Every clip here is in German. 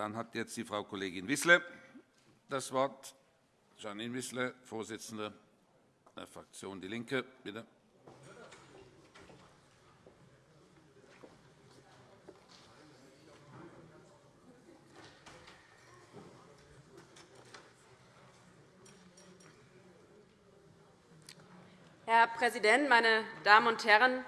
Dann hat jetzt die Frau Kollegin Wissler das Wort. Janine Wissler, Vorsitzende der Fraktion DIE LINKE. Bitte. Herr Präsident, meine Damen und Herren!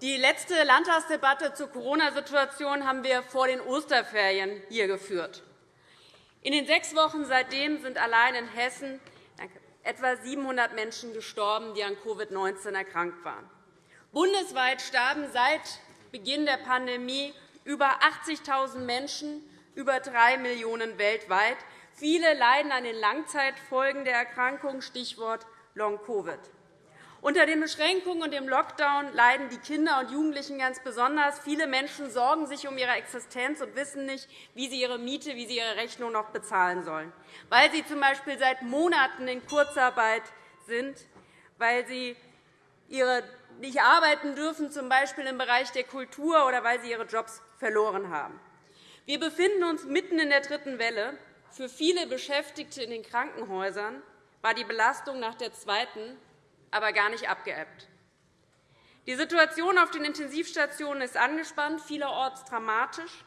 Die letzte Landtagsdebatte zur Corona-Situation haben wir vor den Osterferien hier geführt. In den sechs Wochen seitdem sind allein in Hessen etwa 700 Menschen gestorben, die an Covid-19 erkrankt waren. Bundesweit starben seit Beginn der Pandemie über 80.000 Menschen, über 3 Millionen weltweit. Viele leiden an den Langzeitfolgen der Erkrankung, Stichwort Long-Covid. Unter den Beschränkungen und dem Lockdown leiden die Kinder und Jugendlichen ganz besonders. Viele Menschen sorgen sich um ihre Existenz und wissen nicht, wie sie ihre Miete, wie sie ihre Rechnung noch bezahlen sollen, weil sie z.B. seit Monaten in Kurzarbeit sind, weil sie ihre nicht arbeiten dürfen, z. Im Bereich der Kultur, oder weil sie ihre Jobs verloren haben. Wir befinden uns mitten in der dritten Welle. Für viele Beschäftigte in den Krankenhäusern war die Belastung nach der zweiten aber gar nicht abgeebbt. Die Situation auf den Intensivstationen ist angespannt, vielerorts dramatisch.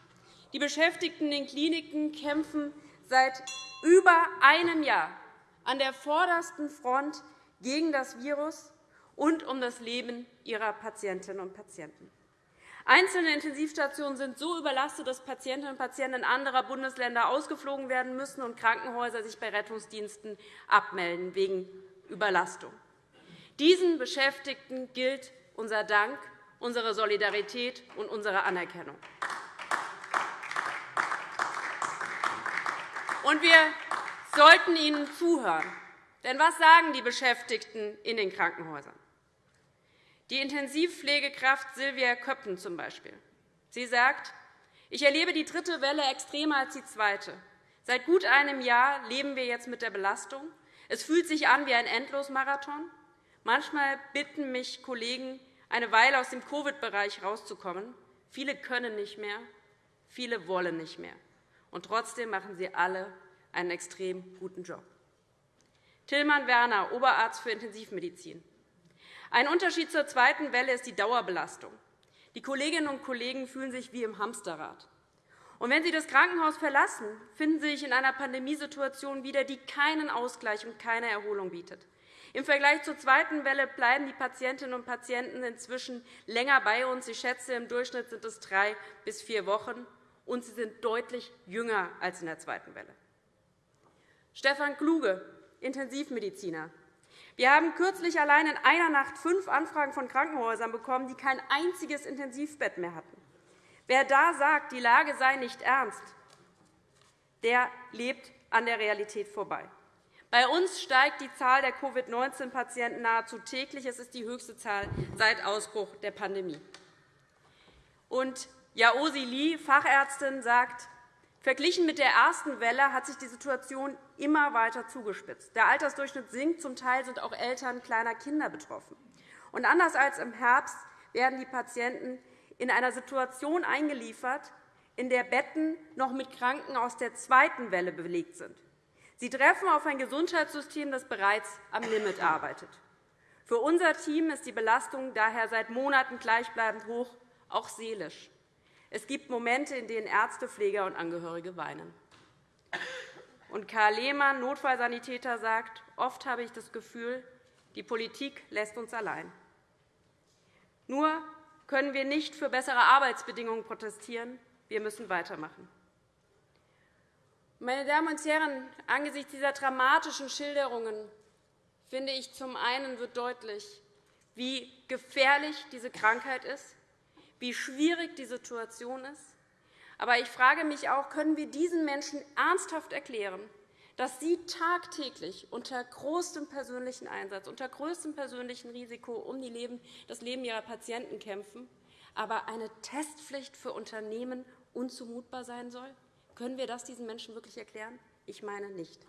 Die Beschäftigten in den Kliniken kämpfen seit über einem Jahr an der vordersten Front gegen das Virus und um das Leben ihrer Patientinnen und Patienten. Einzelne Intensivstationen sind so überlastet, dass Patientinnen und Patienten anderer Bundesländer ausgeflogen werden müssen und Krankenhäuser sich bei Rettungsdiensten abmelden wegen Überlastung. Diesen Beschäftigten gilt unser Dank, unsere Solidarität und unsere Anerkennung. Und wir sollten ihnen zuhören. Denn was sagen die Beschäftigten in den Krankenhäusern? Die Intensivpflegekraft Silvia Köppen z. B. Sie sagt, ich erlebe die dritte Welle extremer als die zweite. Seit gut einem Jahr leben wir jetzt mit der Belastung. Es fühlt sich an wie ein Endlosmarathon. Manchmal bitten mich Kollegen, eine Weile aus dem Covid-Bereich herauszukommen. Viele können nicht mehr, viele wollen nicht mehr. Und trotzdem machen sie alle einen extrem guten Job. Tillmann Werner, Oberarzt für Intensivmedizin. Ein Unterschied zur zweiten Welle ist die Dauerbelastung. Die Kolleginnen und Kollegen fühlen sich wie im Hamsterrad. Und wenn sie das Krankenhaus verlassen, finden sie sich in einer Pandemiesituation wieder, die keinen Ausgleich und keine Erholung bietet. Im Vergleich zur zweiten Welle bleiben die Patientinnen und Patienten inzwischen länger bei uns. Ich schätze, im Durchschnitt sind es drei bis vier Wochen, und sie sind deutlich jünger als in der zweiten Welle. Stefan Kluge, Intensivmediziner. Wir haben kürzlich allein in einer Nacht fünf Anfragen von Krankenhäusern bekommen, die kein einziges Intensivbett mehr hatten. Wer da sagt, die Lage sei nicht ernst, der lebt an der Realität vorbei. Bei uns steigt die Zahl der Covid-19-Patienten nahezu täglich. Es ist die höchste Zahl seit Ausbruch der Pandemie. Und Yaosi Li, Fachärztin, sagt, Verglichen mit der ersten Welle hat sich die Situation immer weiter zugespitzt. Der Altersdurchschnitt sinkt. Zum Teil sind auch Eltern kleiner Kinder betroffen. Und anders als im Herbst werden die Patienten in einer Situation eingeliefert, in der Betten noch mit Kranken aus der zweiten Welle belegt sind. Sie treffen auf ein Gesundheitssystem, das bereits am Limit arbeitet. Für unser Team ist die Belastung daher seit Monaten gleichbleibend hoch, auch seelisch. Es gibt Momente, in denen Ärzte, Pfleger und Angehörige weinen. Und Karl Lehmann, Notfallsanitäter, sagt, oft habe ich das Gefühl, die Politik lässt uns allein. Nur können wir nicht für bessere Arbeitsbedingungen protestieren. Wir müssen weitermachen. Meine Damen und Herren, angesichts dieser dramatischen Schilderungen finde ich, zum einen wird deutlich, wie gefährlich diese Krankheit ist, wie schwierig die Situation ist. Aber ich frage mich auch, können wir diesen Menschen ernsthaft erklären, dass sie tagtäglich unter großem persönlichen Einsatz, unter größtem persönlichen Risiko um das Leben ihrer Patienten kämpfen, aber eine Testpflicht für Unternehmen unzumutbar sein soll? Können wir das diesen Menschen wirklich erklären? Ich meine nicht.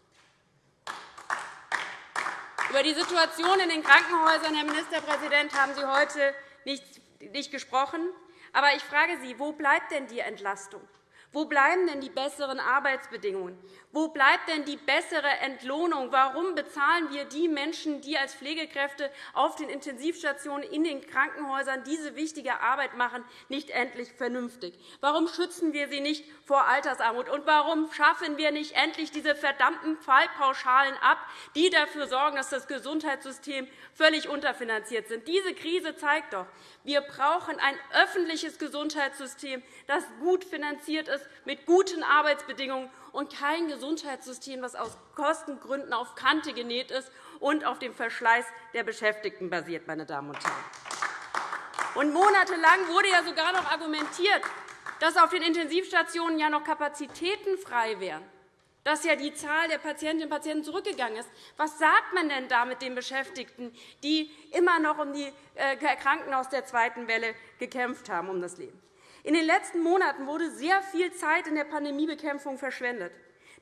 Über die Situation in den Krankenhäusern, Herr Ministerpräsident, haben Sie heute nicht gesprochen. Aber ich frage Sie, wo bleibt denn die Entlastung? Wo bleiben denn die besseren Arbeitsbedingungen? Wo bleibt denn die bessere Entlohnung? Warum bezahlen wir die Menschen, die als Pflegekräfte auf den Intensivstationen in den Krankenhäusern diese wichtige Arbeit machen, nicht endlich vernünftig? Warum schützen wir sie nicht vor Altersarmut? Und warum schaffen wir nicht endlich diese verdammten Fallpauschalen ab, die dafür sorgen, dass das Gesundheitssystem völlig unterfinanziert ist? Diese Krise zeigt doch, wir brauchen ein öffentliches Gesundheitssystem, das gut finanziert ist, mit guten Arbeitsbedingungen und kein Gesundheitssystem, das aus Kostengründen auf Kante genäht ist und auf dem Verschleiß der Beschäftigten basiert. Meine Damen und Herren. Und monatelang wurde ja sogar noch argumentiert, dass auf den Intensivstationen ja noch Kapazitäten frei wären dass ja die Zahl der Patientinnen und Patienten zurückgegangen ist. Was sagt man denn da mit den Beschäftigten, die immer noch um die äh, Kranken aus der zweiten Welle gekämpft haben, um das Leben? In den letzten Monaten wurde sehr viel Zeit in der Pandemiebekämpfung verschwendet.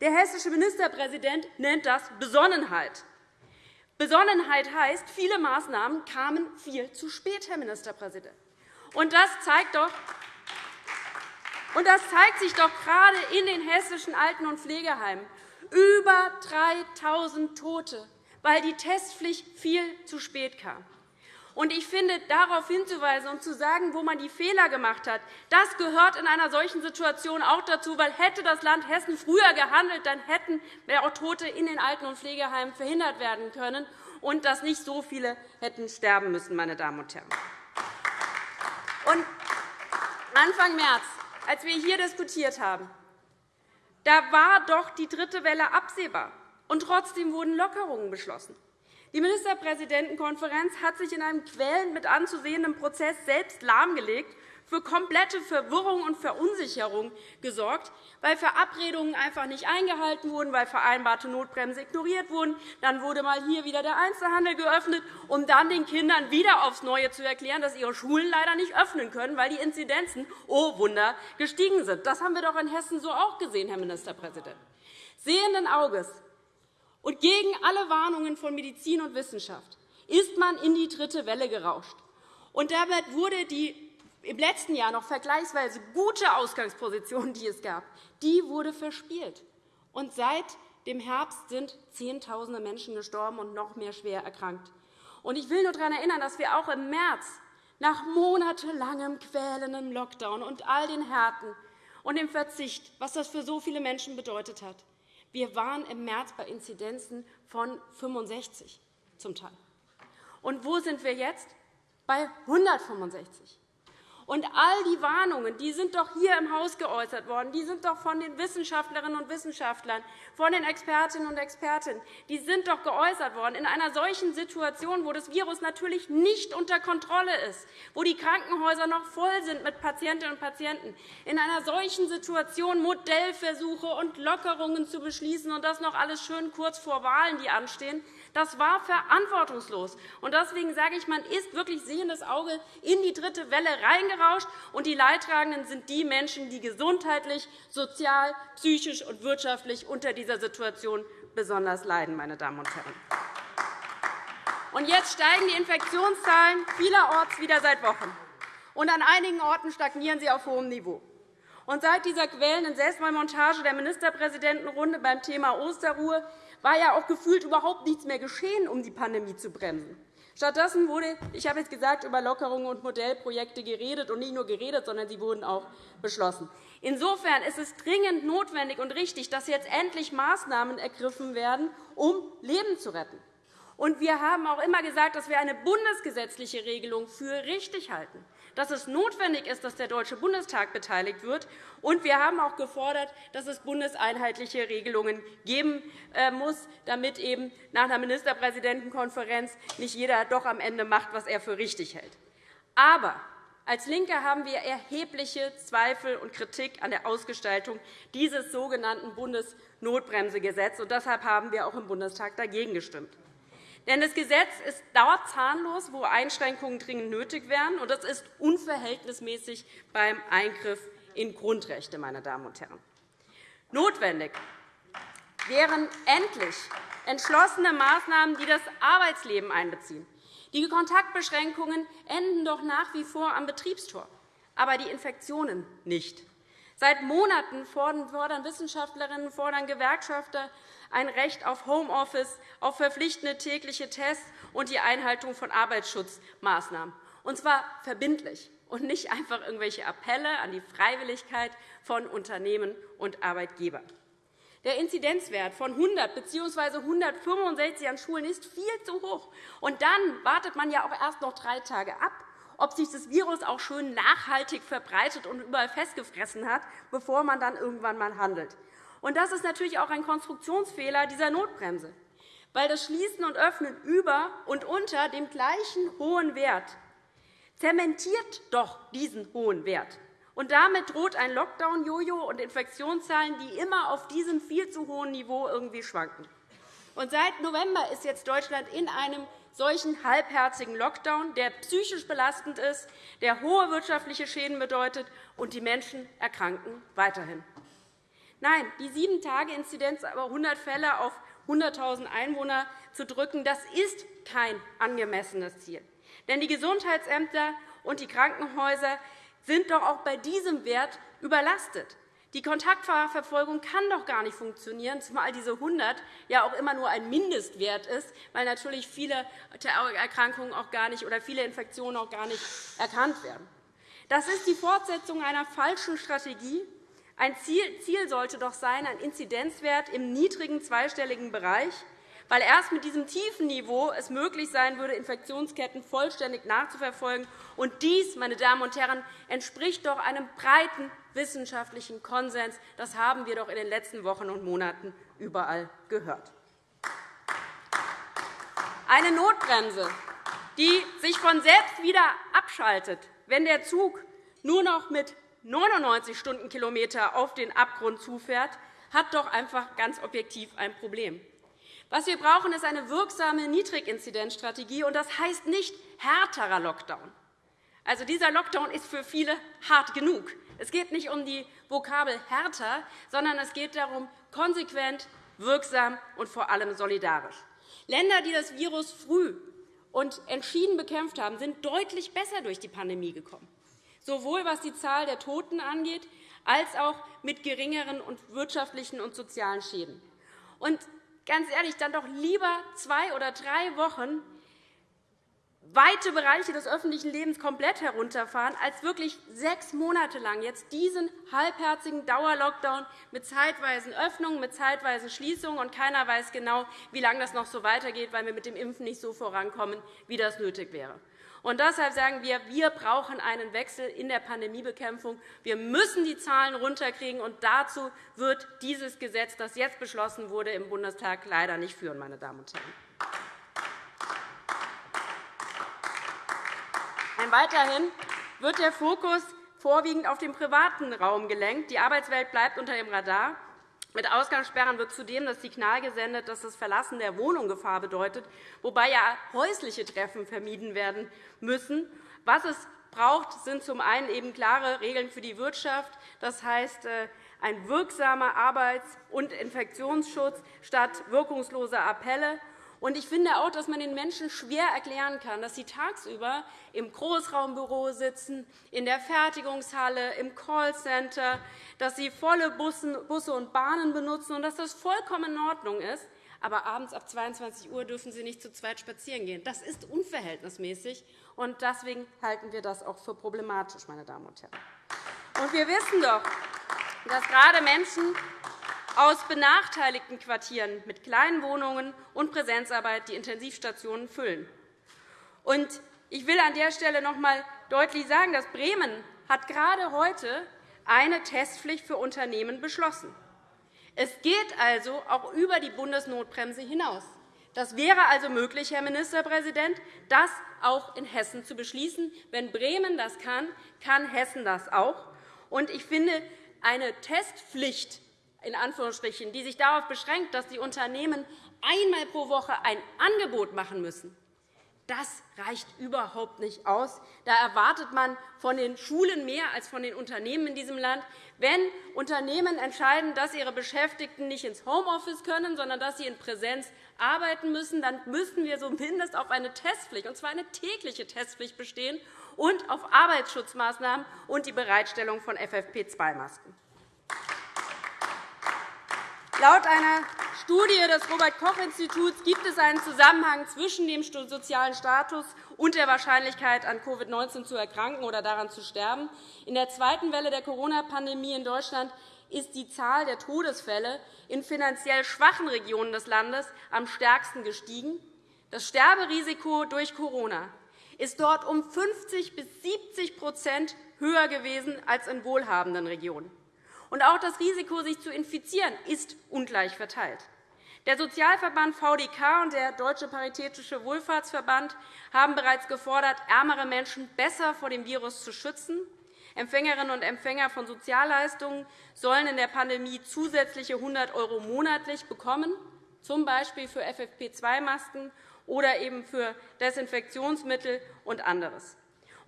Der hessische Ministerpräsident nennt das Besonnenheit. Besonnenheit heißt, viele Maßnahmen kamen viel zu spät, Herr Ministerpräsident. Und das zeigt doch, und das zeigt sich doch gerade in den hessischen Alten- und Pflegeheimen. Über 3.000 Tote, weil die Testpflicht viel zu spät kam. Und ich finde, darauf hinzuweisen und zu sagen, wo man die Fehler gemacht hat, das gehört in einer solchen Situation auch dazu, weil hätte das Land Hessen früher gehandelt, dann hätten auch Tote in den Alten- und Pflegeheimen verhindert werden können und dass nicht so viele hätten sterben müssen, meine Damen und Herren. Und Anfang März als wir hier diskutiert haben, da war doch die dritte Welle absehbar, und trotzdem wurden Lockerungen beschlossen. Die Ministerpräsidentenkonferenz hat sich in einem quälend mit anzusehenden Prozess selbst lahmgelegt für komplette Verwirrung und Verunsicherung gesorgt, weil Verabredungen einfach nicht eingehalten wurden, weil vereinbarte Notbremse ignoriert wurden. Dann wurde mal hier wieder der Einzelhandel geöffnet, um dann den Kindern wieder aufs Neue zu erklären, dass ihre Schulen leider nicht öffnen können, weil die Inzidenzen, oh Wunder, gestiegen sind. Das haben wir doch in Hessen so auch gesehen, Herr Ministerpräsident. Sehenden Auges und gegen alle Warnungen von Medizin und Wissenschaft ist man in die dritte Welle gerauscht. Und damit wurde die im letzten Jahr noch vergleichsweise gute Ausgangsposition, die es gab, die wurde verspielt. Und seit dem Herbst sind Zehntausende Menschen gestorben und noch mehr schwer erkrankt. Und ich will nur daran erinnern, dass wir auch im März nach monatelangem quälendem Lockdown und all den Härten und dem Verzicht, was das für so viele Menschen bedeutet hat, wir waren im März bei Inzidenzen von 65 zum Teil. Und wo sind wir jetzt? Bei 165. Und all die Warnungen die sind doch hier im Haus geäußert worden. Die sind doch von den Wissenschaftlerinnen und Wissenschaftlern, von den Expertinnen und Experten, die sind doch geäußert worden. In einer solchen Situation, wo das Virus natürlich nicht unter Kontrolle ist, wo die Krankenhäuser noch voll sind mit Patientinnen und Patienten, in einer solchen Situation Modellversuche und Lockerungen zu beschließen und das noch alles schön kurz vor Wahlen, die anstehen, das war verantwortungslos. Deswegen sage ich, man ist wirklich sehendes Auge in die dritte Welle reingerauscht, und die Leidtragenden sind die Menschen, die gesundheitlich, sozial, psychisch und wirtschaftlich unter dieser Situation besonders leiden. Meine Damen und Herren. Und jetzt steigen die Infektionszahlen vielerorts wieder seit Wochen. Und an einigen Orten stagnieren sie auf hohem Niveau. Und seit dieser quälenden Selbstmontage der Ministerpräsidentenrunde beim Thema Osterruhe war ja auch gefühlt überhaupt nichts mehr geschehen, um die Pandemie zu bremsen. Stattdessen wurde, ich habe jetzt gesagt, über Lockerungen und Modellprojekte geredet, und nicht nur geredet, sondern sie wurden auch beschlossen. Insofern ist es dringend notwendig und richtig, dass jetzt endlich Maßnahmen ergriffen werden, um Leben zu retten. Und wir haben auch immer gesagt, dass wir eine bundesgesetzliche Regelung für richtig halten dass es notwendig ist, dass der Deutsche Bundestag beteiligt wird. Und wir haben auch gefordert, dass es bundeseinheitliche Regelungen geben äh, muss, damit eben nach einer Ministerpräsidentenkonferenz nicht jeder doch am Ende macht, was er für richtig hält. Aber als LINKE haben wir erhebliche Zweifel und Kritik an der Ausgestaltung dieses sogenannten Bundesnotbremsegesetzes. Deshalb haben wir auch im Bundestag dagegen gestimmt. Denn das Gesetz ist dort zahnlos, wo Einschränkungen dringend nötig wären, und das ist unverhältnismäßig beim Eingriff in Grundrechte. Meine Damen und Herren. Notwendig wären endlich entschlossene Maßnahmen, die das Arbeitsleben einbeziehen. Die Kontaktbeschränkungen enden doch nach wie vor am Betriebstor, aber die Infektionen nicht. Seit Monaten fordern Wissenschaftlerinnen, fordern Gewerkschafter ein Recht auf Homeoffice, auf verpflichtende tägliche Tests und die Einhaltung von Arbeitsschutzmaßnahmen, und zwar verbindlich und nicht einfach irgendwelche Appelle an die Freiwilligkeit von Unternehmen und Arbeitgebern. Der Inzidenzwert von 100 bzw. 165 an Schulen ist viel zu hoch. Und dann wartet man ja auch erst noch drei Tage ab, ob sich das Virus auch schön nachhaltig verbreitet und überall festgefressen hat, bevor man dann irgendwann einmal handelt. Und das ist natürlich auch ein Konstruktionsfehler dieser Notbremse, weil das Schließen und Öffnen über und unter dem gleichen hohen Wert zementiert doch diesen hohen Wert. Und damit droht ein Lockdown-Jojo und Infektionszahlen, die immer auf diesem viel zu hohen Niveau irgendwie schwanken. Und seit November ist jetzt Deutschland in einem solchen halbherzigen Lockdown, der psychisch belastend ist, der hohe wirtschaftliche Schäden bedeutet, und die Menschen erkranken weiterhin. Nein, die 7-Tage-Inzidenz aber 100 Fälle auf 100.000 Einwohner zu drücken, das ist kein angemessenes Ziel. Denn die Gesundheitsämter und die Krankenhäuser sind doch auch bei diesem Wert überlastet. Die Kontaktverfolgung kann doch gar nicht funktionieren, zumal diese 100 ja auch immer nur ein Mindestwert ist, weil natürlich viele Erkrankungen auch gar nicht oder viele Infektionen auch gar nicht erkannt werden. Das ist die Fortsetzung einer falschen Strategie. Ein Ziel sollte doch sein, ein Inzidenzwert im niedrigen zweistelligen Bereich weil erst mit diesem tiefen Niveau es möglich sein würde, Infektionsketten vollständig nachzuverfolgen. Und dies, meine Damen und Herren, entspricht doch einem breiten wissenschaftlichen Konsens. Das haben wir doch in den letzten Wochen und Monaten überall gehört. Eine Notbremse, die sich von selbst wieder abschaltet, wenn der Zug nur noch mit 99 Stundenkilometer auf den Abgrund zufährt, hat doch einfach ganz objektiv ein Problem. Was wir brauchen, ist eine wirksame Niedriginzidenzstrategie, und das heißt nicht härterer Lockdown. Also, dieser Lockdown ist für viele hart genug. Es geht nicht um die Vokabel härter, sondern es geht darum, konsequent, wirksam und vor allem solidarisch. Länder, die das Virus früh und entschieden bekämpft haben, sind deutlich besser durch die Pandemie gekommen, sowohl was die Zahl der Toten angeht, als auch mit geringeren wirtschaftlichen und sozialen Schäden. Und ganz ehrlich, dann doch lieber zwei oder drei Wochen weite Bereiche des öffentlichen Lebens komplett herunterfahren, als wirklich sechs Monate lang jetzt diesen halbherzigen Dauerlockdown mit zeitweisen Öffnungen, mit zeitweisen Schließungen. Und keiner weiß genau, wie lange das noch so weitergeht, weil wir mit dem Impfen nicht so vorankommen, wie das nötig wäre. Und deshalb sagen wir, wir brauchen einen Wechsel in der Pandemiebekämpfung. Wir müssen die Zahlen runterkriegen, und dazu wird dieses Gesetz, das jetzt beschlossen wurde, im Bundestag leider nicht führen, meine Damen und Herren. Weiterhin wird der Fokus vorwiegend auf den privaten Raum gelenkt. Die Arbeitswelt bleibt unter dem Radar. Mit Ausgangssperren wird zudem das Signal gesendet, dass das Verlassen der Wohnung Gefahr bedeutet, wobei ja häusliche Treffen vermieden werden müssen. Was es braucht, sind zum einen eben klare Regeln für die Wirtschaft, das heißt äh, ein wirksamer Arbeits- und Infektionsschutz statt wirkungsloser Appelle. Ich finde auch, dass man den Menschen schwer erklären kann, dass sie tagsüber im Großraumbüro sitzen, in der Fertigungshalle, im Callcenter, dass sie volle Busse und Bahnen benutzen und dass das vollkommen in Ordnung ist. Aber abends ab 22 Uhr dürfen sie nicht zu zweit spazieren gehen. Das ist unverhältnismäßig, und deswegen halten wir das auch für problematisch, meine Damen und Herren. Und wir wissen doch, dass gerade Menschen aus benachteiligten Quartieren mit kleinen Wohnungen und Präsenzarbeit die Intensivstationen füllen. Ich will an der Stelle noch einmal deutlich sagen, dass Bremen hat gerade heute eine Testpflicht für Unternehmen beschlossen. Es geht also auch über die Bundesnotbremse hinaus. Das wäre also möglich, Herr Ministerpräsident, das auch in Hessen zu beschließen. Wenn Bremen das kann, kann Hessen das auch. Ich finde, eine Testpflicht in Anführungsstrichen, die sich darauf beschränkt, dass die Unternehmen einmal pro Woche ein Angebot machen müssen, das reicht überhaupt nicht aus. Da erwartet man von den Schulen mehr als von den Unternehmen in diesem Land. Wenn Unternehmen entscheiden, dass ihre Beschäftigten nicht ins Homeoffice können, sondern dass sie in Präsenz arbeiten müssen, dann müssen wir zumindest auf eine Testpflicht, und zwar eine tägliche Testpflicht, bestehen und auf Arbeitsschutzmaßnahmen und die Bereitstellung von FFP2-Masken. Laut einer Studie des Robert-Koch-Instituts gibt es einen Zusammenhang zwischen dem sozialen Status und der Wahrscheinlichkeit, an Covid-19 zu erkranken oder daran zu sterben. In der zweiten Welle der Corona-Pandemie in Deutschland ist die Zahl der Todesfälle in finanziell schwachen Regionen des Landes am stärksten gestiegen. Das Sterberisiko durch Corona ist dort um 50 bis 70% höher gewesen als in wohlhabenden Regionen. Und auch das Risiko, sich zu infizieren, ist ungleich verteilt. Der Sozialverband VDK und der Deutsche Paritätische Wohlfahrtsverband haben bereits gefordert, ärmere Menschen besser vor dem Virus zu schützen. Empfängerinnen und Empfänger von Sozialleistungen sollen in der Pandemie zusätzliche 100 € monatlich bekommen, z. B. für FFP2-Masken oder eben für Desinfektionsmittel und anderes.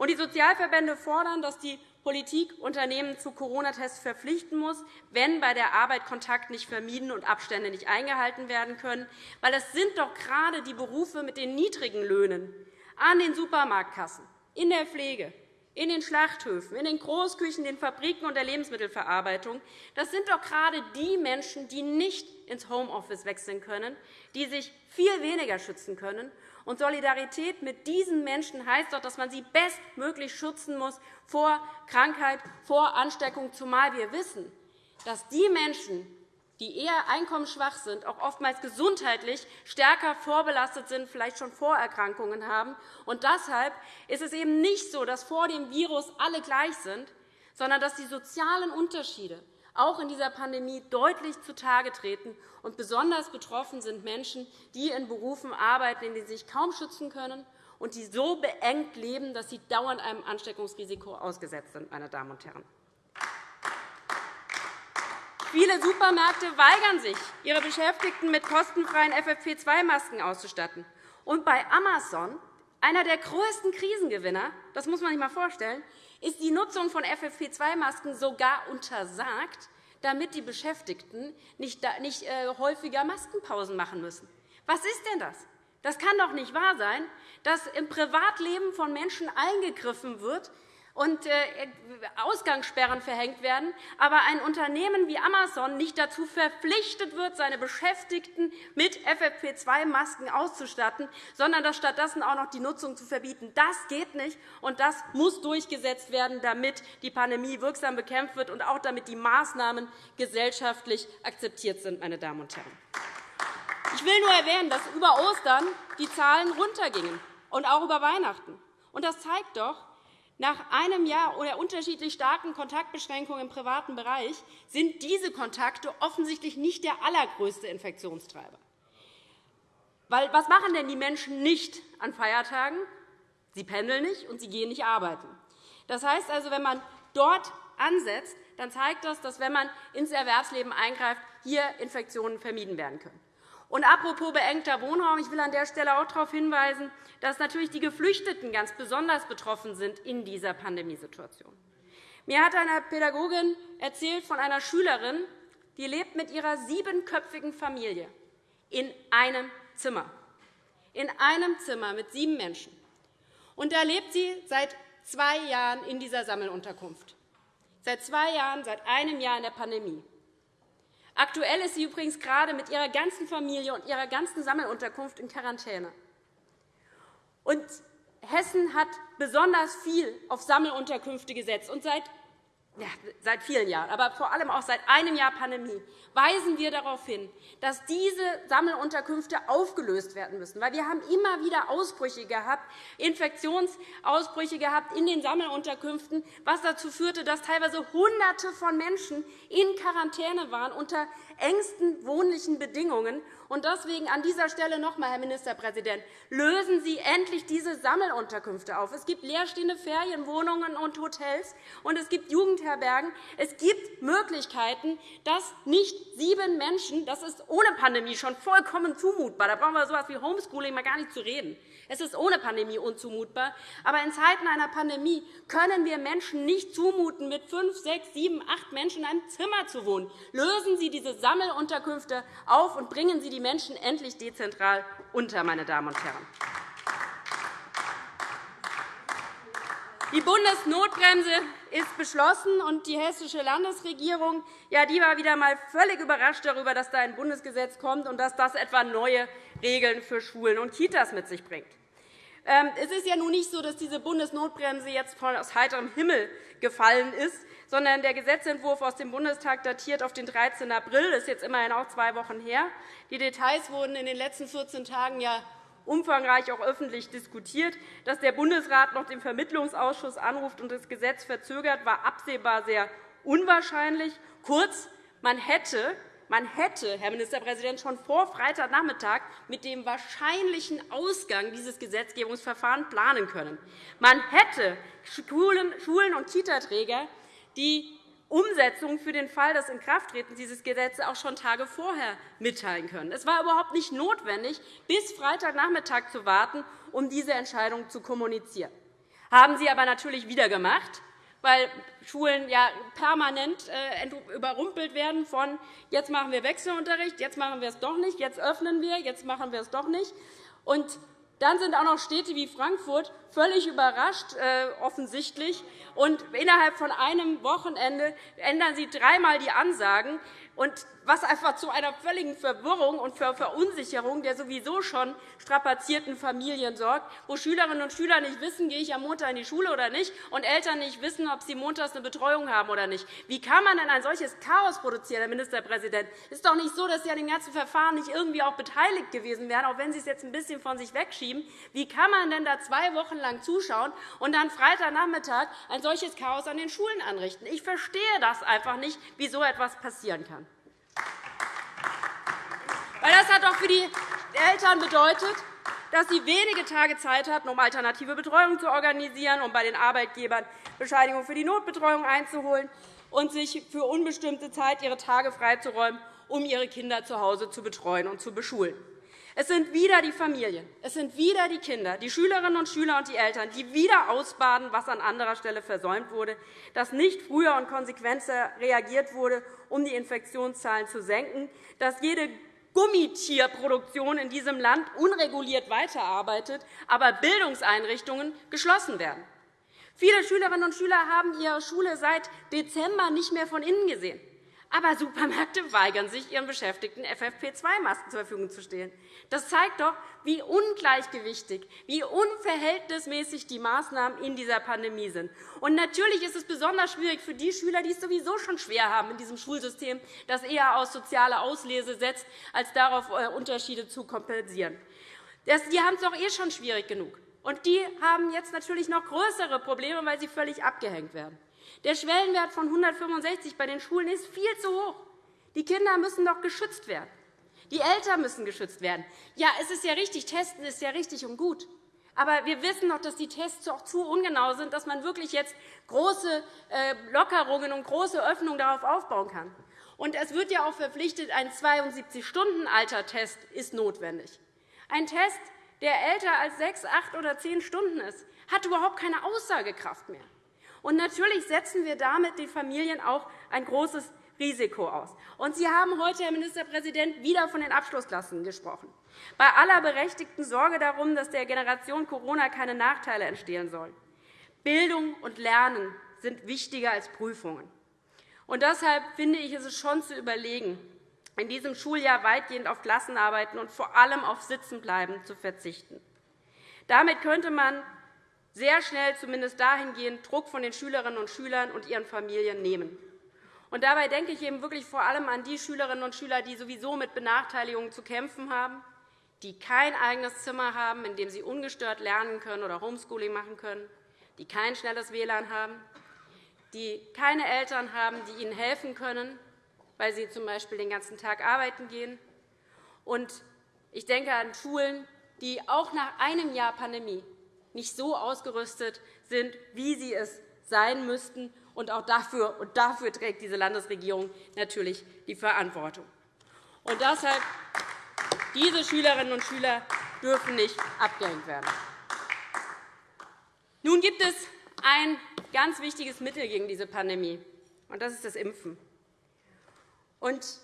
Die Sozialverbände fordern, dass die Politik Unternehmen zu Corona-Tests verpflichten muss, wenn bei der Arbeit Kontakt nicht vermieden und Abstände nicht eingehalten werden können. Weil das sind doch gerade die Berufe mit den niedrigen Löhnen an den Supermarktkassen, in der Pflege, in den Schlachthöfen, in den Großküchen, den Fabriken und der Lebensmittelverarbeitung. Das sind doch gerade die Menschen, die nicht ins Homeoffice wechseln können, die sich viel weniger schützen können und Solidarität mit diesen Menschen heißt doch, dass man sie bestmöglich schützen muss vor Krankheit, vor Ansteckung, zumal wir wissen, dass die Menschen, die eher einkommensschwach sind, auch oftmals gesundheitlich stärker vorbelastet sind, vielleicht schon Vorerkrankungen haben. Und deshalb ist es eben nicht so, dass vor dem Virus alle gleich sind, sondern dass die sozialen Unterschiede auch in dieser Pandemie deutlich zutage treten. Und besonders betroffen sind Menschen, die in Berufen arbeiten, in denen sie sich kaum schützen können und die so beengt leben, dass sie dauernd einem Ansteckungsrisiko ausgesetzt sind. Meine Damen und Herren. Viele Supermärkte weigern sich, ihre Beschäftigten mit kostenfreien FFP2-Masken auszustatten. Und bei Amazon, einer der größten Krisengewinner, das muss man sich einmal vorstellen, ist die Nutzung von FFP2-Masken sogar untersagt, damit die Beschäftigten nicht äh, häufiger Maskenpausen machen müssen. Was ist denn das? Das kann doch nicht wahr sein, dass im Privatleben von Menschen eingegriffen wird, und äh, Ausgangssperren verhängt werden, aber ein Unternehmen wie Amazon nicht dazu verpflichtet wird, seine Beschäftigten mit FFP2-Masken auszustatten, sondern dass stattdessen auch noch die Nutzung zu verbieten. Das geht nicht, und das muss durchgesetzt werden, damit die Pandemie wirksam bekämpft wird und auch damit die Maßnahmen gesellschaftlich akzeptiert sind. Meine Damen und Herren. Ich will nur erwähnen, dass über Ostern die Zahlen runtergingen und auch über Weihnachten. Das zeigt doch, nach einem Jahr oder unterschiedlich starken Kontaktbeschränkungen im privaten Bereich sind diese Kontakte offensichtlich nicht der allergrößte Infektionstreiber. Was machen denn die Menschen nicht an Feiertagen? Sie pendeln nicht und sie gehen nicht arbeiten. Das heißt also, wenn man dort ansetzt, dann zeigt das, dass, wenn man ins Erwerbsleben eingreift, hier Infektionen vermieden werden können. Und apropos beengter Wohnraum, ich will an der Stelle auch darauf hinweisen, dass natürlich die Geflüchteten ganz besonders betroffen sind in dieser Pandemiesituation. Mir hat eine Pädagogin erzählt von einer Schülerin, die lebt mit ihrer siebenköpfigen Familie in einem Zimmer. In einem Zimmer mit sieben Menschen. Und da lebt sie seit zwei Jahren in dieser Sammelunterkunft. Seit zwei Jahren, seit einem Jahr in der Pandemie. Aktuell ist sie übrigens gerade mit ihrer ganzen Familie und ihrer ganzen Sammelunterkunft in Quarantäne. Und Hessen hat besonders viel auf Sammelunterkünfte gesetzt. Und seit ja, seit vielen Jahren, aber vor allem auch seit einem Jahr Pandemie, weisen wir darauf hin, dass diese Sammelunterkünfte aufgelöst werden müssen. Weil wir haben immer wieder Ausbrüche gehabt, Infektionsausbrüche gehabt in den Sammelunterkünften, was dazu führte, dass teilweise Hunderte von Menschen in Quarantäne waren unter engsten wohnlichen Bedingungen. Und deswegen an dieser Stelle noch einmal, Herr Ministerpräsident, lösen Sie endlich diese Sammelunterkünfte auf. Es gibt leerstehende Ferienwohnungen und Hotels, und es gibt Jugendherbergen. Es gibt Möglichkeiten, dass nicht sieben Menschen, das ist ohne Pandemie schon vollkommen zumutbar, da brauchen wir so etwas wie Homeschooling mal gar nicht zu reden, es ist ohne Pandemie unzumutbar. Aber in Zeiten einer Pandemie können wir Menschen nicht zumuten, mit fünf, sechs, sieben, acht Menschen in einem Zimmer zu wohnen. Lösen Sie diese Sammelunterkünfte auf und bringen Sie die Menschen endlich dezentral unter. Meine Damen und Herren. Die Bundesnotbremse ist beschlossen, und die hessische Landesregierung ja, die war wieder einmal völlig überrascht darüber, dass da ein Bundesgesetz kommt und dass das etwa neue Regeln für Schulen und Kitas mit sich bringt. Ähm, es ist ja nun nicht so, dass diese Bundesnotbremse jetzt aus heiterem Himmel gefallen ist, sondern der Gesetzentwurf aus dem Bundestag datiert auf den 13. April. Das ist jetzt immerhin auch zwei Wochen her. Die Details wurden in den letzten 14 Tagen ja umfangreich auch öffentlich diskutiert. Dass der Bundesrat noch den Vermittlungsausschuss anruft und das Gesetz verzögert, war absehbar sehr unwahrscheinlich. Kurz, man hätte man hätte, Herr Ministerpräsident, schon vor Freitagnachmittag mit dem wahrscheinlichen Ausgang dieses Gesetzgebungsverfahrens planen können. Man hätte Schulen und Kitaträger die Umsetzung für den Fall des Inkrafttretens dieses Gesetzes auch schon Tage vorher mitteilen können. Es war überhaupt nicht notwendig, bis Freitagnachmittag zu warten, um diese Entscheidung zu kommunizieren. Haben Sie aber natürlich wieder gemacht weil Schulen ja permanent äh, überrumpelt werden von jetzt machen wir Wechselunterricht, jetzt machen wir es doch nicht, jetzt öffnen wir, jetzt machen wir es doch nicht. Und dann sind auch noch Städte wie Frankfurt völlig überrascht, äh, offensichtlich. Und innerhalb von einem Wochenende ändern sie dreimal die Ansagen und was einfach zu einer völligen Verwirrung und Verunsicherung der sowieso schon strapazierten Familien sorgt, wo Schülerinnen und Schüler nicht wissen, gehe ich am Montag in die Schule oder nicht, und Eltern nicht wissen, ob sie montags eine Betreuung haben oder nicht. Wie kann man denn ein solches Chaos produzieren, Herr Ministerpräsident? Es ist doch nicht so, dass Sie an dem ganzen Verfahren nicht irgendwie auch beteiligt gewesen wären, auch wenn Sie es jetzt ein bisschen von sich wegschieben. Wie kann man denn da zwei Wochen lang zuschauen und dann Freitagnachmittag ein solches Chaos an den Schulen anrichten? Ich verstehe das einfach nicht, wie so etwas passieren kann. Weil das hat doch für die Eltern bedeutet, dass sie wenige Tage Zeit hatten, um alternative Betreuung zu organisieren, um bei den Arbeitgebern Bescheinigung für die Notbetreuung einzuholen und sich für unbestimmte Zeit ihre Tage freizuräumen, um ihre Kinder zu Hause zu betreuen und zu beschulen. Es sind wieder die Familien, es sind wieder die Kinder, die Schülerinnen und Schüler und die Eltern, die wieder ausbaden, was an anderer Stelle versäumt wurde, dass nicht früher und konsequenter reagiert wurde, um die Infektionszahlen zu senken, dass jede Gummitierproduktion in diesem Land unreguliert weiterarbeitet, aber Bildungseinrichtungen geschlossen werden. Viele Schülerinnen und Schüler haben ihre Schule seit Dezember nicht mehr von innen gesehen. Aber Supermärkte weigern sich, ihren Beschäftigten FFP2-Masken zur Verfügung zu stellen. Das zeigt doch, wie ungleichgewichtig, wie unverhältnismäßig die Maßnahmen in dieser Pandemie sind. Und natürlich ist es besonders schwierig für die Schüler, die es sowieso schon schwer haben in diesem Schulsystem, das eher aus sozialer Auslese setzt, als darauf äh, Unterschiede zu kompensieren. Die haben es doch eh schon schwierig genug. Und die haben jetzt natürlich noch größere Probleme, weil sie völlig abgehängt werden. Der Schwellenwert von 165 bei den Schulen ist viel zu hoch. Die Kinder müssen doch geschützt werden. Die Eltern müssen geschützt werden. Ja, es ist ja richtig, Testen ist ja richtig und gut. Aber wir wissen doch, dass die Tests auch zu ungenau sind, dass man wirklich jetzt große äh, Lockerungen und große Öffnungen darauf aufbauen kann. Und es wird ja auch verpflichtet, ein 72-Stunden-Alter-Test ist notwendig. Ein Test, der älter als sechs, acht oder zehn Stunden ist, hat überhaupt keine Aussagekraft mehr. Und natürlich setzen wir damit den Familien auch ein großes Risiko aus. Und Sie haben heute, Herr Ministerpräsident, wieder von den Abschlussklassen gesprochen. Bei aller berechtigten Sorge darum, dass der Generation Corona keine Nachteile entstehen sollen. Bildung und Lernen sind wichtiger als Prüfungen. Und deshalb finde ich, ist es schon zu überlegen, in diesem Schuljahr weitgehend auf Klassenarbeiten und vor allem auf Sitzenbleiben zu verzichten. Damit könnte man sehr schnell zumindest dahingehend Druck von den Schülerinnen und Schülern und ihren Familien nehmen. Und dabei denke ich eben wirklich vor allem an die Schülerinnen und Schüler, die sowieso mit Benachteiligungen zu kämpfen haben, die kein eigenes Zimmer haben, in dem sie ungestört lernen können oder Homeschooling machen können, die kein schnelles WLAN haben, die keine Eltern haben, die ihnen helfen können, weil sie z. B. den ganzen Tag arbeiten gehen. Und ich denke an Schulen, die auch nach einem Jahr Pandemie nicht so ausgerüstet sind, wie sie es sein müssten. Und auch dafür, und dafür trägt diese Landesregierung natürlich die Verantwortung. Und deshalb diese Schülerinnen und Schüler dürfen nicht abgehängt werden. Nun gibt es ein ganz wichtiges Mittel gegen diese Pandemie, und das ist das Impfen. Und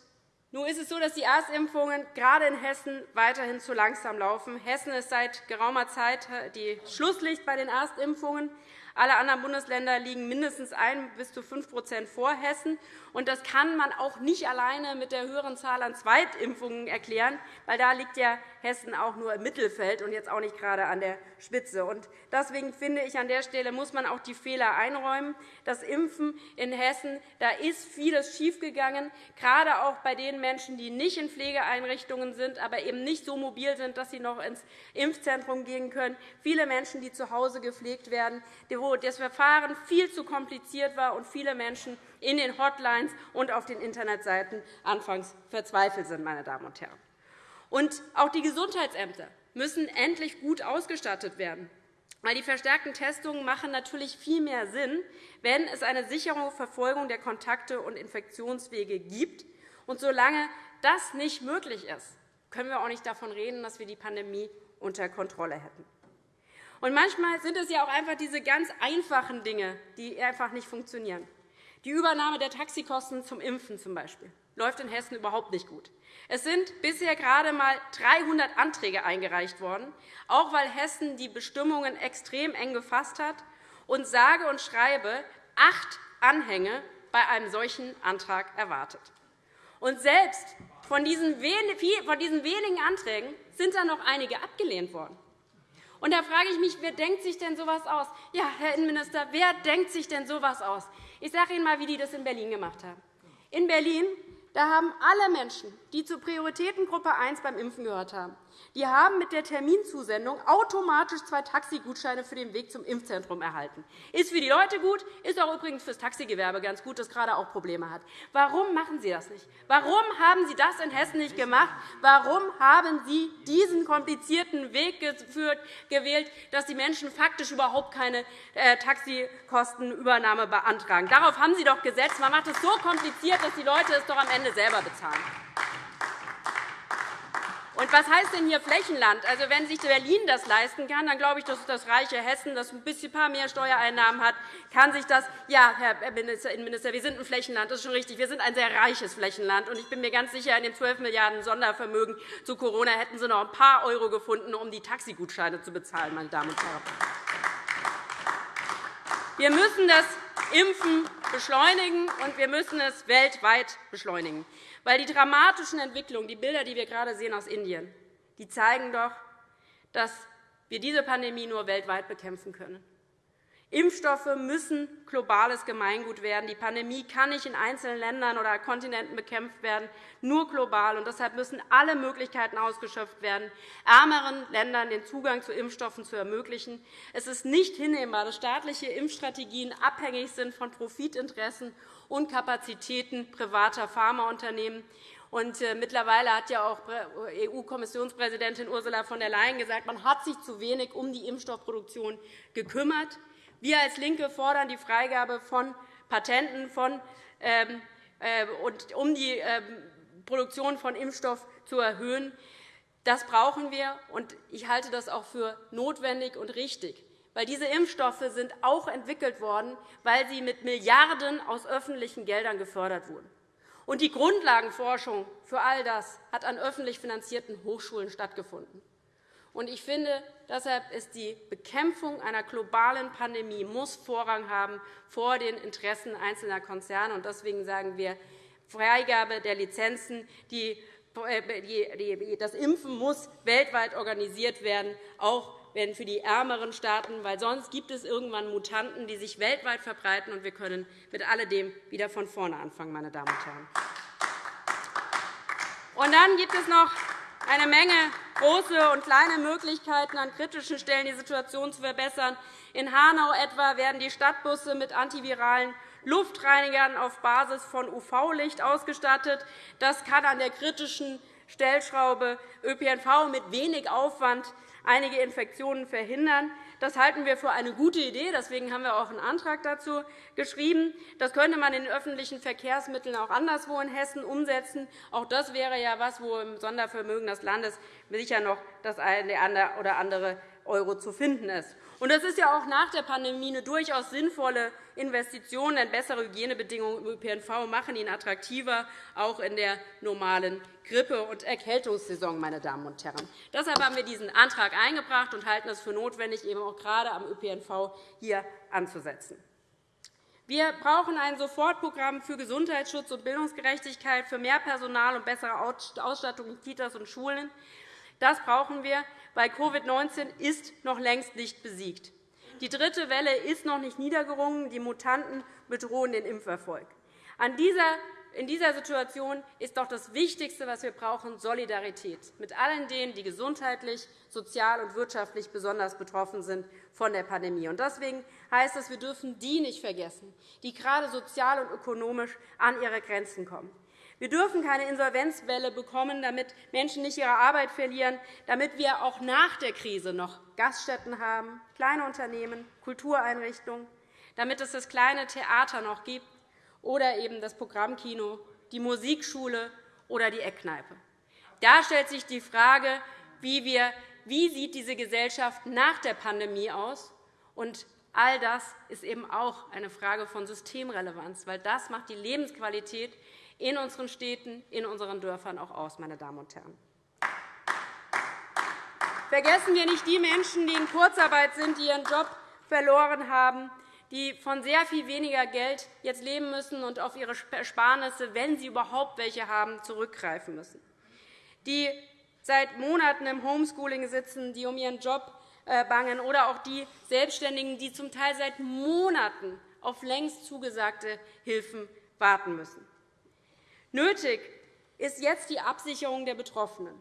nun ist es so, dass die Erstimpfungen gerade in Hessen weiterhin zu langsam laufen. Hessen ist seit geraumer Zeit die Schlusslicht bei den Erstimpfungen. Alle anderen Bundesländer liegen mindestens 1 bis zu 5% vor Hessen. Das kann man auch nicht alleine mit der höheren Zahl an Zweitimpfungen erklären, weil da liegt ja Hessen auch nur im Mittelfeld und jetzt auch nicht gerade an der Spitze. Deswegen finde ich, an der Stelle muss man auch die Fehler einräumen. Das Impfen in Hessen, da ist vieles schiefgegangen, gerade auch bei den Menschen, die nicht in Pflegeeinrichtungen sind, aber eben nicht so mobil sind, dass sie noch ins Impfzentrum gehen können. Viele Menschen, die zu Hause gepflegt werden, wo das Verfahren viel zu kompliziert war und viele Menschen in den Hotlines und auf den Internetseiten anfangs verzweifelt sind. Meine Damen und Herren. Und auch die Gesundheitsämter müssen endlich gut ausgestattet werden. Weil die verstärkten Testungen machen natürlich viel mehr Sinn, wenn es eine sichere Verfolgung der Kontakte und Infektionswege gibt. Und solange das nicht möglich ist, können wir auch nicht davon reden, dass wir die Pandemie unter Kontrolle hätten. Und manchmal sind es ja auch einfach diese ganz einfachen Dinge, die einfach nicht funktionieren. Die Übernahme der Taxikosten zum Impfen zum Beispiel läuft in Hessen überhaupt nicht gut. Es sind bisher gerade einmal 300 Anträge eingereicht worden, auch weil Hessen die Bestimmungen extrem eng gefasst hat und sage und schreibe acht Anhänge bei einem solchen Antrag erwartet. Und selbst von diesen wenigen Anträgen sind dann noch einige abgelehnt worden. Und da frage ich mich, wer denkt sich denn so etwas aus? Ja, Herr Innenminister, wer denkt sich denn so etwas aus? Ich sage Ihnen einmal, wie die das in Berlin gemacht haben. In Berlin da haben alle Menschen, die zur Prioritätengruppe 1 beim Impfen gehört haben, die haben mit der Terminzusendung automatisch zwei Taxigutscheine für den Weg zum Impfzentrum erhalten. Ist für die Leute gut, ist auch übrigens für das Taxigewerbe ganz gut, das gerade auch Probleme hat. Warum machen Sie das nicht? Warum haben Sie das in Hessen nicht gemacht? Warum haben Sie diesen komplizierten Weg gewählt, dass die Menschen faktisch überhaupt keine äh, Taxikostenübernahme beantragen? Darauf haben Sie doch gesetzt. Man macht es so kompliziert, dass die Leute es doch am Ende selber bezahlen. Und was heißt denn hier Flächenland? Also, wenn sich Berlin das leisten kann, dann glaube ich, dass das reiche Hessen, das ein bisschen paar mehr Steuereinnahmen hat, kann sich das. Ja, Herr Innenminister, wir sind ein Flächenland, das ist schon richtig. Wir sind ein sehr reiches Flächenland. Und ich bin mir ganz sicher, in den 12 Milliarden € Sondervermögen zu Corona hätten Sie noch ein paar Euro gefunden, um die Taxigutscheine zu bezahlen, meine Damen und Herren. Wir müssen das Impfen beschleunigen, und wir müssen es weltweit beschleunigen. Weil die dramatischen Entwicklungen, die Bilder, die wir gerade sehen aus Indien, die zeigen doch, dass wir diese Pandemie nur weltweit bekämpfen können. Impfstoffe müssen globales Gemeingut werden. Die Pandemie kann nicht in einzelnen Ländern oder Kontinenten bekämpft werden, nur global. Und deshalb müssen alle Möglichkeiten ausgeschöpft werden, ärmeren Ländern den Zugang zu Impfstoffen zu ermöglichen. Es ist nicht hinnehmbar, dass staatliche Impfstrategien abhängig sind von Profitinteressen und Kapazitäten privater Pharmaunternehmen. Und äh, mittlerweile hat ja auch EU-Kommissionspräsidentin Ursula von der Leyen gesagt, man hat sich zu wenig um die Impfstoffproduktion gekümmert. Wir als LINKE fordern die Freigabe von Patenten, von, ähm, äh, und, um die ähm, Produktion von Impfstoff zu erhöhen. Das brauchen wir, und ich halte das auch für notwendig und richtig. Weil diese Impfstoffe sind auch entwickelt worden, weil sie mit Milliarden aus öffentlichen Geldern gefördert wurden. Und die Grundlagenforschung für all das hat an öffentlich finanzierten Hochschulen stattgefunden. Und ich finde, deshalb ist die Bekämpfung einer globalen Pandemie muss Vorrang haben vor den Interessen einzelner Konzerne. Und deswegen sagen wir, Freigabe der Lizenzen, die, äh, das Impfen muss weltweit organisiert werden, auch wenn für die ärmeren Staaten, weil sonst gibt es irgendwann Mutanten, die sich weltweit verbreiten, und wir können mit alledem wieder von vorne anfangen, meine Damen und Herren. Und dann gibt es noch eine Menge große und kleine Möglichkeiten, an kritischen Stellen die Situation zu verbessern. In Hanau etwa werden die Stadtbusse mit antiviralen Luftreinigern auf Basis von UV-Licht ausgestattet. Das kann an der kritischen Stellschraube ÖPNV mit wenig Aufwand einige Infektionen verhindern. Das halten wir für eine gute Idee. Deswegen haben wir auch einen Antrag dazu geschrieben. Das könnte man in öffentlichen Verkehrsmitteln auch anderswo in Hessen umsetzen. Auch das wäre ja etwas, wo im Sondervermögen des Landes sicher noch das eine oder andere Euro zu finden ist. Und das ist ja auch nach der Pandemie eine durchaus sinnvolle Investition, denn bessere Hygienebedingungen im ÖPNV machen ihn attraktiver, auch in der normalen Grippe- und Erkältungssaison. Meine Damen und Herren. Deshalb haben wir diesen Antrag eingebracht und halten es für notwendig, eben auch gerade am ÖPNV hier anzusetzen. Wir brauchen ein Sofortprogramm für Gesundheitsschutz und Bildungsgerechtigkeit, für mehr Personal und bessere Ausstattung in Kitas und Schulen. Das brauchen wir, weil Covid-19 ist noch längst nicht besiegt. Die dritte Welle ist noch nicht niedergerungen. Die Mutanten bedrohen den Impferfolg. In dieser Situation ist doch das Wichtigste, was wir brauchen, Solidarität mit allen denen, die gesundheitlich, sozial und wirtschaftlich besonders betroffen sind von der Pandemie. Deswegen heißt es, wir dürfen die nicht vergessen, die gerade sozial und ökonomisch an ihre Grenzen kommen. Wir dürfen keine Insolvenzwelle bekommen, damit Menschen nicht ihre Arbeit verlieren, damit wir auch nach der Krise noch Gaststätten haben, kleine Unternehmen, Kultureinrichtungen, damit es das kleine Theater noch gibt oder eben das Programmkino, die Musikschule oder die Eckkneipe. Da stellt sich die Frage, wie, wir, wie sieht diese Gesellschaft nach der Pandemie aus? Und all das ist eben auch eine Frage von Systemrelevanz, weil das macht die Lebensqualität in unseren Städten, in unseren Dörfern auch aus, meine Damen und Herren. Vergessen wir nicht die Menschen, die in Kurzarbeit sind, die ihren Job verloren haben, die von sehr viel weniger Geld jetzt leben müssen und auf ihre Ersparnisse, wenn sie überhaupt welche haben, zurückgreifen müssen, die seit Monaten im Homeschooling sitzen, die um ihren Job äh, bangen, oder auch die Selbstständigen, die zum Teil seit Monaten auf längst zugesagte Hilfen warten müssen. Nötig ist jetzt die Absicherung der Betroffenen.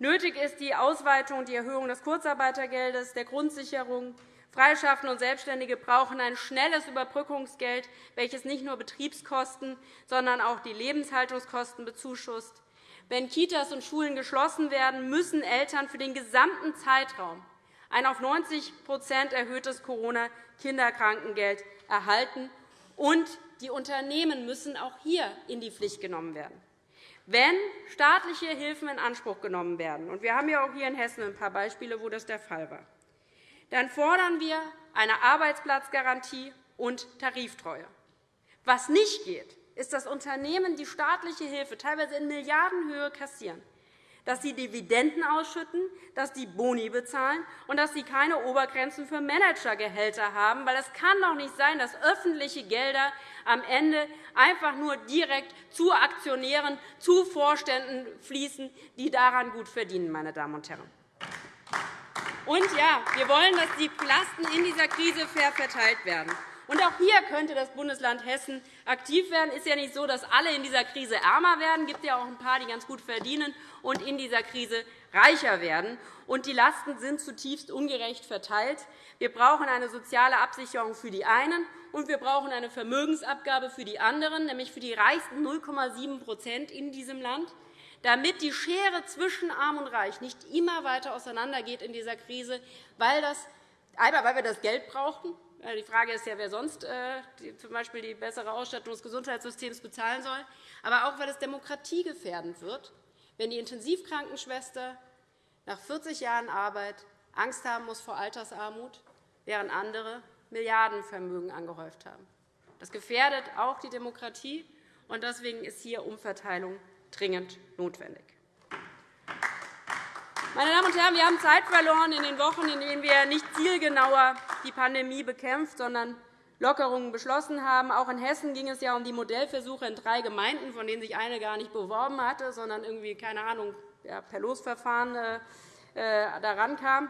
Nötig ist die Ausweitung und die Erhöhung des Kurzarbeitergeldes, der Grundsicherung. Freischaffende und Selbstständige brauchen ein schnelles Überbrückungsgeld, welches nicht nur Betriebskosten, sondern auch die Lebenshaltungskosten bezuschusst. Wenn Kitas und Schulen geschlossen werden, müssen Eltern für den gesamten Zeitraum ein auf 90% erhöhtes Corona-Kinderkrankengeld erhalten, und die Unternehmen müssen auch hier in die Pflicht genommen werden. Wenn staatliche Hilfen in Anspruch genommen werden, und wir haben ja auch hier in Hessen ein paar Beispiele, wo das der Fall war, dann fordern wir eine Arbeitsplatzgarantie und Tariftreue. Was nicht geht, ist, dass Unternehmen die staatliche Hilfe teilweise in Milliardenhöhe kassieren dass sie Dividenden ausschütten, dass sie Boni bezahlen und dass sie keine Obergrenzen für Managergehälter haben. Weil es kann doch nicht sein, dass öffentliche Gelder am Ende einfach nur direkt zu Aktionären, zu Vorständen fließen, die daran gut verdienen. Meine Damen und Herren. Und ja, wir wollen, dass die Lasten in dieser Krise fair verteilt werden. Und auch hier könnte das Bundesland Hessen aktiv werden. Es ist ja nicht so, dass alle in dieser Krise ärmer werden. Es gibt ja auch ein paar, die ganz gut verdienen und in dieser Krise reicher werden. Und die Lasten sind zutiefst ungerecht verteilt. Wir brauchen eine soziale Absicherung für die einen, und wir brauchen eine Vermögensabgabe für die anderen, nämlich für die reichsten 0,7% in diesem Land, damit die Schere zwischen Arm und Reich nicht immer weiter auseinandergeht in dieser Krise, weil, das, einmal, weil wir das Geld brauchen, die Frage ist ja, wer sonst äh, z. B. die bessere Ausstattung des Gesundheitssystems bezahlen soll, aber auch, weil es demokratiegefährdend wird, wenn die Intensivkrankenschwester nach 40 Jahren Arbeit Angst haben muss vor Altersarmut, während andere Milliardenvermögen angehäuft haben. Das gefährdet auch die Demokratie, und deswegen ist hier Umverteilung dringend notwendig. Meine Damen und Herren, wir haben Zeit verloren in den Wochen, in denen wir nicht zielgenauer die Pandemie bekämpft, sondern Lockerungen beschlossen haben. Auch in Hessen ging es ja um die Modellversuche in drei Gemeinden, von denen sich eine gar nicht beworben hatte, sondern irgendwie, keine Ahnung, per Losverfahren äh, äh, daran kam.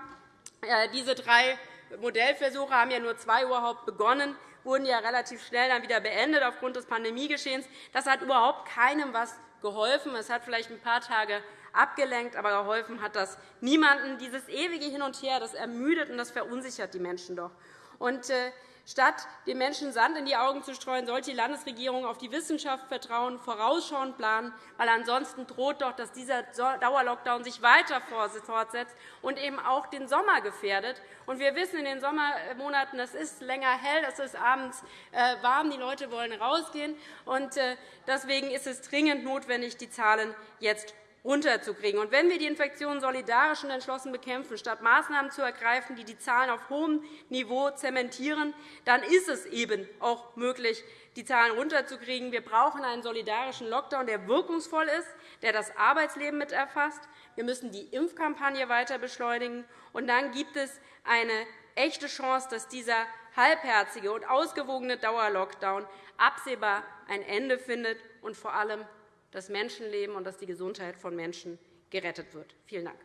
Äh, diese drei Modellversuche haben ja nur zwei überhaupt begonnen, wurden ja relativ schnell dann wieder beendet aufgrund des Pandemiegeschehens. Das hat überhaupt keinem etwas geholfen. Es hat vielleicht ein paar Tage abgelenkt, aber geholfen hat das niemandem. Dieses ewige Hin und Her das ermüdet und das verunsichert die Menschen doch. Und, äh, Statt den Menschen Sand in die Augen zu streuen, sollte die Landesregierung auf die Wissenschaft vertrauen, vorausschauend planen, weil ansonsten droht doch, dass dieser Dauerlockdown sich weiter fortsetzt und eben auch den Sommer gefährdet. Und wir wissen in den Sommermonaten, es ist länger hell, es ist abends äh, warm, die Leute wollen rausgehen. Und äh, deswegen ist es dringend notwendig, die Zahlen jetzt runterzukriegen. Und wenn wir die Infektion solidarisch und entschlossen bekämpfen, statt Maßnahmen zu ergreifen, die die Zahlen auf hohem Niveau zementieren, dann ist es eben auch möglich, die Zahlen runterzukriegen. Wir brauchen einen solidarischen Lockdown, der wirkungsvoll ist, der das Arbeitsleben mit erfasst. Wir müssen die Impfkampagne weiter beschleunigen. Und dann gibt es eine echte Chance, dass dieser halbherzige und ausgewogene Dauerlockdown absehbar ein Ende findet und vor allem das Menschenleben und dass die Gesundheit von Menschen gerettet wird. Vielen Dank.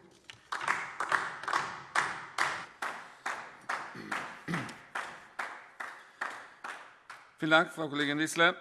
Vielen Dank, Frau Kollegin Wissler.